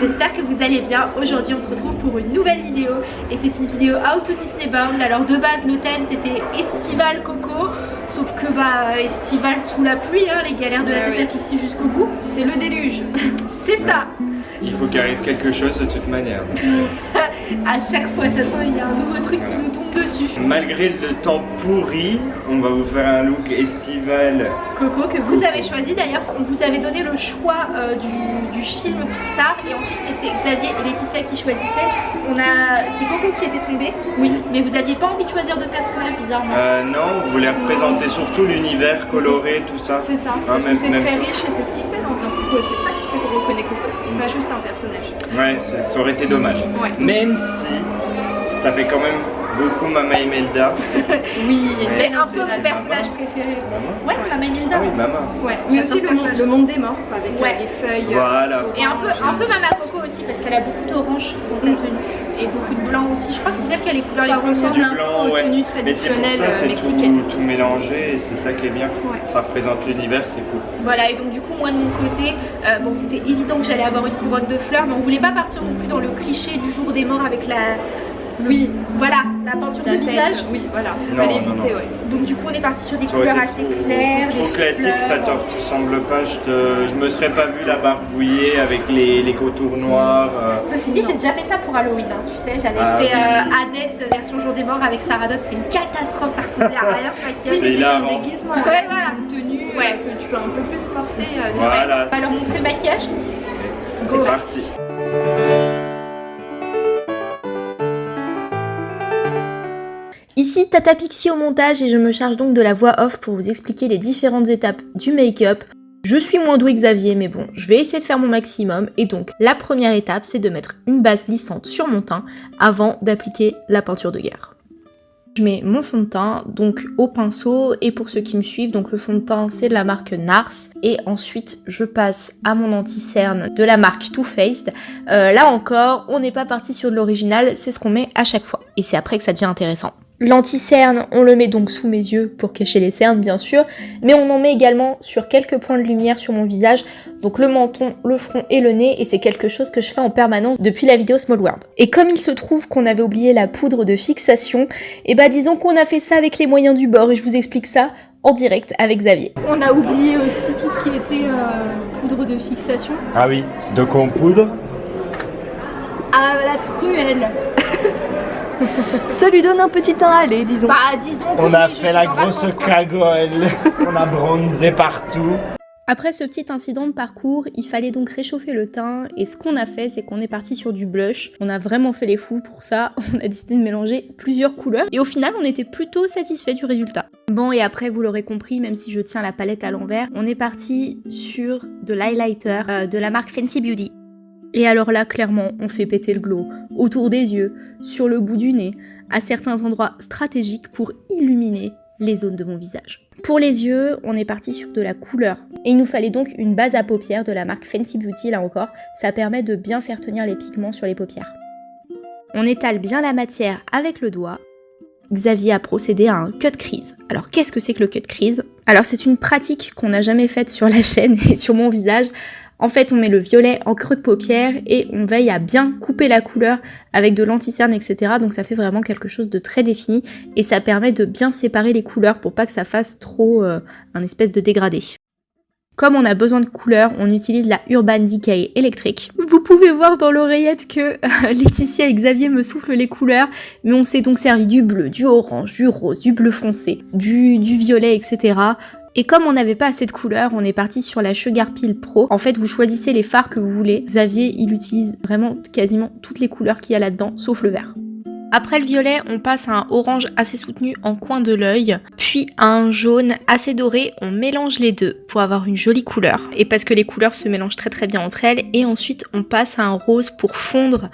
J'espère que vous allez bien. Aujourd'hui on se retrouve pour une nouvelle vidéo et c'est une vidéo Out to Disney Bound. Alors de base nos thèmes c'était Estival Coco sauf que bah Estival sous la pluie, hein, les galères de la tête à Pixie jusqu'au bout. C'est le déluge. c'est ça il faut qu'il arrive quelque chose de toute manière. à chaque fois, de toute façon, il y a un nouveau truc qui nous tombe dessus. Malgré le temps pourri, on va vous faire un look estival. Coco, que vous avez choisi d'ailleurs. On vous avait donné le choix euh, du, film Pixar et ensuite c'était Xavier et Laetitia qui choisissaient. On a... C'est Coco qui était tombé. Oui. Mais vous aviez pas envie de choisir de personnage bizarrement euh, Non, vous voulez représenter surtout l'univers coloré, tout ça. C'est ça. Hein, c'est très riche et c'est ce qui fait l'ambiance. Reconnaît. Pas juste un personnage. Ouais, ça aurait été dommage. Même si ça fait quand même beaucoup Mama Imelda. oui, c'est un peu mon personnage préféré. Ouais, c'est Mama Imelda. Ah oui, Mama. Ouais, mais aussi le monde, des morts avec euh, les feuilles. Euh, voilà. Et un peu, un peu Mama Coco aussi parce qu'elle a beaucoup d'orange dans sa tenue et beaucoup de blanc aussi. Je crois que c'est celle qui a les couleurs les plus un peu aux tenues traditionnelles euh, mexicaines. Tout, tout mélangé et c'est ça qui est bien. Ça représente l'univers, c'est cool. Voilà, et donc du coup, moi de mon côté, bon, c'était évident que j'allais avoir une couronne de fleurs, mais on voulait pas partir non plus dans le cliché du jour des morts avec la oui, voilà, la peinture du visage. Oui, voilà, il fallait éviter, ouais. Donc du coup on est parti sur des couleurs assez claires. Trop classique, ça te ressemble pas. Je, je me serais pas vu la barbouiller avec les, les contours noirs. Euh. Ceci dit, j'ai déjà fait ça pour Halloween, hein, tu sais. J'avais ah fait euh, Hades version jour des morts avec Sarah Dot. C'est une catastrophe, ça ressemblait à rien. C'est un déguisement, ouais, voilà. une tenue ouais. que tu peux un peu plus porter. Euh, voilà. On va leur montrer le maquillage. C'est parti. Ici Tata Pixie au montage et je me charge donc de la voix off pour vous expliquer les différentes étapes du make-up. Je suis moins douée que Xavier mais bon, je vais essayer de faire mon maximum et donc la première étape c'est de mettre une base lissante sur mon teint avant d'appliquer la peinture de guerre. Je mets mon fond de teint donc au pinceau et pour ceux qui me suivent donc le fond de teint c'est de la marque Nars et ensuite je passe à mon anti-cerne de la marque Too Faced. Euh, là encore on n'est pas parti sur de l'original c'est ce qu'on met à chaque fois et c'est après que ça devient intéressant. L'anti-cerne, on le met donc sous mes yeux pour cacher les cernes bien sûr, mais on en met également sur quelques points de lumière sur mon visage, donc le menton, le front et le nez, et c'est quelque chose que je fais en permanence depuis la vidéo Small World. Et comme il se trouve qu'on avait oublié la poudre de fixation, et eh bah disons qu'on a fait ça avec les moyens du bord, et je vous explique ça en direct avec Xavier. On a oublié aussi tout ce qui était euh, poudre de fixation. Ah oui, de quoi poudre? Ah la truelle Ça lui donne un petit teint à aller, disons. Bah, disons On a fait la grosse cagole. On a bronzé partout. Après ce petit incident de parcours, il fallait donc réchauffer le teint et ce qu'on a fait c'est qu'on est parti sur du blush. On a vraiment fait les fous pour ça, on a décidé de mélanger plusieurs couleurs et au final on était plutôt satisfait du résultat. Bon et après vous l'aurez compris, même si je tiens la palette à l'envers, on est parti sur de l'highlighter euh, de la marque Fenty Beauty. Et alors là, clairement, on fait péter le glow autour des yeux, sur le bout du nez, à certains endroits stratégiques pour illuminer les zones de mon visage. Pour les yeux, on est parti sur de la couleur. Et il nous fallait donc une base à paupières de la marque Fenty Beauty, là encore. Ça permet de bien faire tenir les pigments sur les paupières. On étale bien la matière avec le doigt. Xavier a procédé à un cut crease. Alors qu'est-ce que c'est que le cut crease? Alors c'est une pratique qu'on n'a jamais faite sur la chaîne et sur mon visage. En fait, on met le violet en creux de paupière et on veille à bien couper la couleur avec de l'anticerne, etc. Donc ça fait vraiment quelque chose de très défini et ça permet de bien séparer les couleurs pour pas que ça fasse trop euh, un espèce de dégradé. Comme on a besoin de couleurs, on utilise la Urban Decay électrique. Vous pouvez voir dans l'oreillette que Laetitia et Xavier me soufflent les couleurs, mais on s'est donc servi du bleu, du orange, du rose, du bleu foncé, du violet, etc. Et comme on n'avait pas assez de couleurs, on est parti sur la Sugar Peel Pro. En fait, vous choisissez les fards que vous voulez. Xavier, il utilise vraiment quasiment toutes les couleurs qu'il y a là-dedans, sauf le vert. Après le violet, on passe à un orange assez soutenu en coin de l'œil, puis à un jaune assez doré, on mélange les deux pour avoir une jolie couleur, et parce que les couleurs se mélangent très très bien entre elles, et ensuite on passe à un rose pour fondre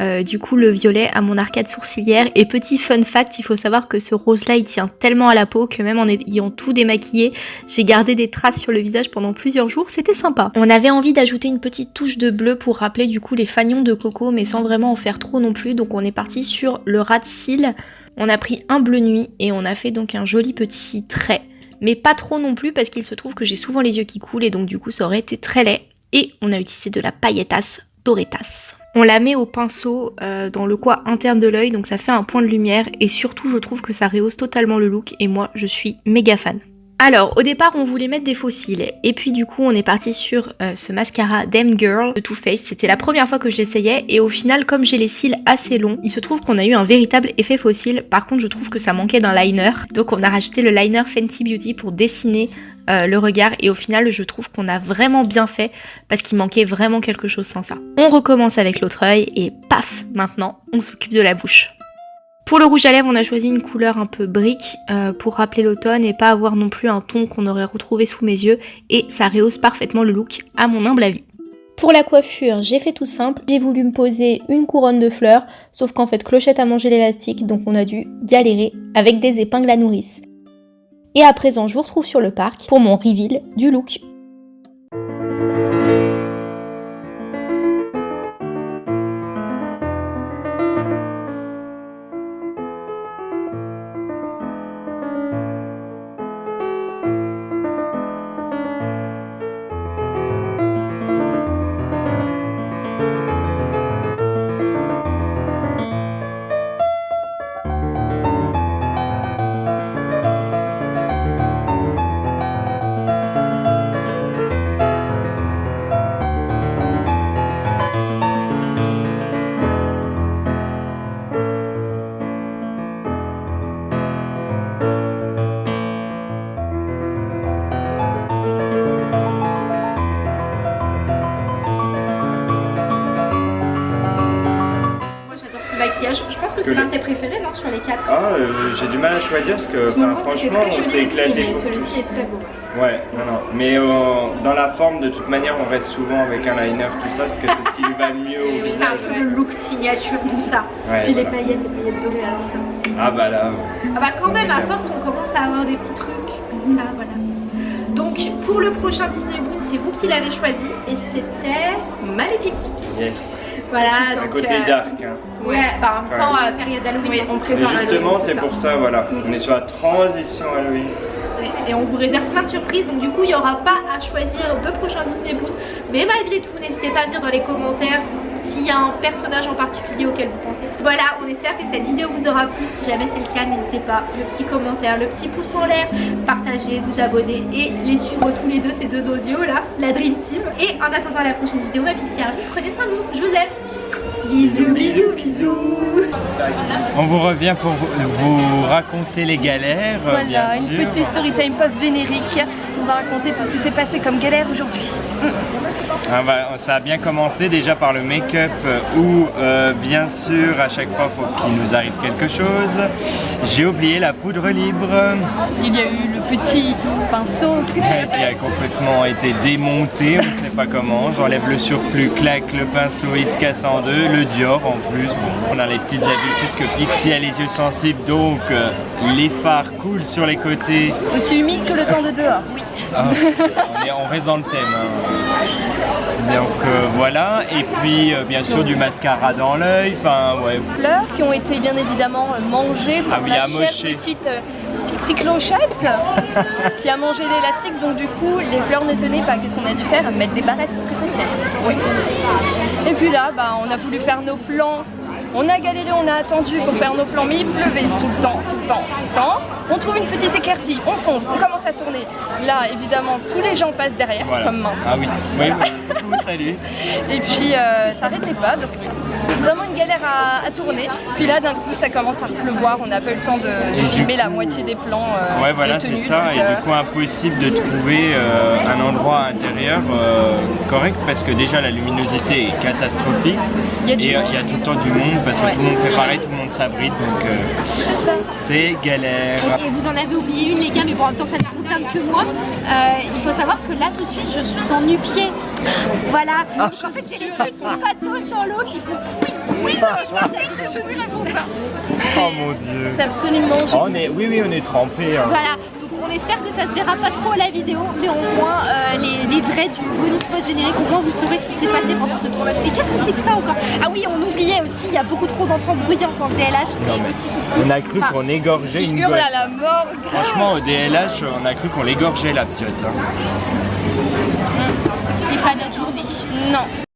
euh, du coup le violet à mon arcade sourcilière. Et petit fun fact, il faut savoir que ce rose là il tient tellement à la peau que même en ayant tout démaquillé, j'ai gardé des traces sur le visage pendant plusieurs jours, c'était sympa. On avait envie d'ajouter une petite touche de bleu pour rappeler du coup les fagnons de coco mais sans vraiment en faire trop non plus. Donc on est parti sur le rat de cils. On a pris un bleu nuit et on a fait donc un joli petit trait mais pas trop non plus parce qu'il se trouve que j'ai souvent les yeux qui coulent et donc du coup ça aurait été très laid. Et on a utilisé de la pailletas doretas. On la met au pinceau euh, dans le coin interne de l'œil, donc ça fait un point de lumière et surtout je trouve que ça rehausse totalement le look et moi je suis méga fan. Alors, au départ, on voulait mettre des fossiles. Et puis, du coup, on est parti sur euh, ce mascara Damn Girl de Too Faced. C'était la première fois que je l'essayais. Et au final, comme j'ai les cils assez longs, il se trouve qu'on a eu un véritable effet fossile. Par contre, je trouve que ça manquait d'un liner. Donc, on a rajouté le liner Fenty Beauty pour dessiner euh, le regard. Et au final, je trouve qu'on a vraiment bien fait parce qu'il manquait vraiment quelque chose sans ça. On recommence avec l'autre œil et paf, maintenant, on s'occupe de la bouche. Pour le rouge à lèvres, on a choisi une couleur un peu brique euh, pour rappeler l'automne et pas avoir non plus un ton qu'on aurait retrouvé sous mes yeux et ça rehausse parfaitement le look à mon humble avis. Pour la coiffure, j'ai fait tout simple. J'ai voulu me poser une couronne de fleurs, sauf qu'en fait Clochette a mangé l'élastique, donc on a dû galérer avec des épingles à nourrice. Et à présent, je vous retrouve sur le parc pour mon reveal du look. Pense que c'est l'un de tes préférés, non Sur les quatre. Ah, euh, j'ai du mal à choisir parce que enfin, franchement, on s'est éclaté. celui-ci est très beau. Ouais, non, non. Mais euh, dans la forme, de toute manière, on reste souvent avec un liner, tout ça, parce que c'est ce qui lui va mieux au C'est un peu le look signature, tout ça. Ouais, Puis les paillettes, les paillettes dorées, alors ça. Ah bah là, Ah bah quand même, à force, on commence à avoir des petits trucs. comme Ça, voilà. Donc pour le prochain Disney c'est vous qui l'avez choisi et c'était Maléfique. yes. Voilà, Un donc. côté euh, dark. Hein. Ouais, bah en même Ouais. temps, euh, période Halloween. Oui, on Mais prépare justement, c'est pour ça, voilà. On est sur la transition Halloween. Et- Et on vous réserve plein de surprises, donc du coup il n'y aura pas à choisir deux prochains Disney Boon. Mais malgré tout, n'hésitez pas à dire dans les commentaires s'il y a un personnage en particulier auquel vous pensez. Voilà, on espère que cette vidéo vous aura plu. Si jamais c'est le cas, n'hésitez pas. Le petit commentaire, le petit pouce en l'air, partagez, vous abonner et les suivre tous les deux, ces deux osios là, la Dream Team. Et en attendant la prochaine vidéo, ma vie servie, prenez soin de vous, je vous aime. Bisous, bisous, bisous. On vous revient pour vous, vous raconter les galères, Voilà, bien une petite story time post-générique. On va raconter tout ce qui s'est passé comme galère aujourd'hui. Ah bah, ça a bien commencé déjà par le make-up euh, où euh, bien sûr à chaque fois faut qu'il nous arrive quelque chose. J'ai oublié la poudre libre Il y a eu le petit pinceau. qui a complètement été démonté, on ne sait pas comment. J'enlève le surplus, clac, le pinceau il se casse en deux, le Dior en plus. Bon, on a les petites habitudes que Pixie a les yeux sensibles donc euh, les fards coulent sur les côtés. Aussi humide que le temps de dehors. Oui. Ah, on, est, on reste dans le thème. hein. Donc euh, voilà, et puis euh, bien sûr du mascara dans l'œil, enfin ouais. Fleurs qui ont été bien évidemment euh, mangées par Ah oui, la chère petite euh, Pixie Clochette qui a mangé l'élastique donc du coup les fleurs ne tenaient pas. Qu'est-ce qu'on a dû faire? Mettre des barrettes pour que ça tienne. Oui. Et puis là, bah, on a voulu faire nos plans. On a galéré, on a attendu pour faire nos plans, mais il pleuvait tout le temps, tout le temps, tout le temps. On trouve une petite éclaircie, on fonce, on commence à tourner. Là, évidemment, tous les gens passent derrière, Voilà. comme maintenant. Ah oui, oui, oui. Coucou, salut. Et puis euh, ça arrêtait pas, donc vraiment une galère à, à tourner. Puis là d'un coup ça commence à pleuvoir, on n'a pas eu le temps de, de filmer la moitié des plans. euh, Ouais voilà c'est tenues, ça, donc, et euh, du coup impossible de trouver euh, un endroit intérieur euh, correct parce que déjà la luminosité est catastrophique il y a du et euh, il y a tout le temps du monde parce que Ouais. tout le monde fait pareil, tout le monde s'abrite donc euh, C'est ça. c'est galère. Et vous en avez oublié une les gars, mais bon en même temps ça ne concerne que moi. Euh, il faut savoir que là tout de suite je suis en nu-pied. Voilà. Ah. Donc en fait j'ai qui patauge dans l'eau qui font oui, oui, je pense pour ça. Oh mon dieu. C'est absolument Oh, on est, oui oui on est trempé. hein. Voilà. Donc on espère que ça se verra pas trop à la vidéo, mais au moins euh, les, les vrais du bonus post générique, au moins vous saurez ce qui s'est passé pendant ce tournage. Et qu'est-ce que c'est que ça encore? Ah oui, on oubliait aussi, il y a beaucoup trop d'enfants bruyants le DLH. Non, et mais aussi, aussi- On a cru qu'on égorgeait une gosse. à la mort. Franchement au DLH on a cru qu'on l'égorgeait la piote. hein. C'est pas notre. Non.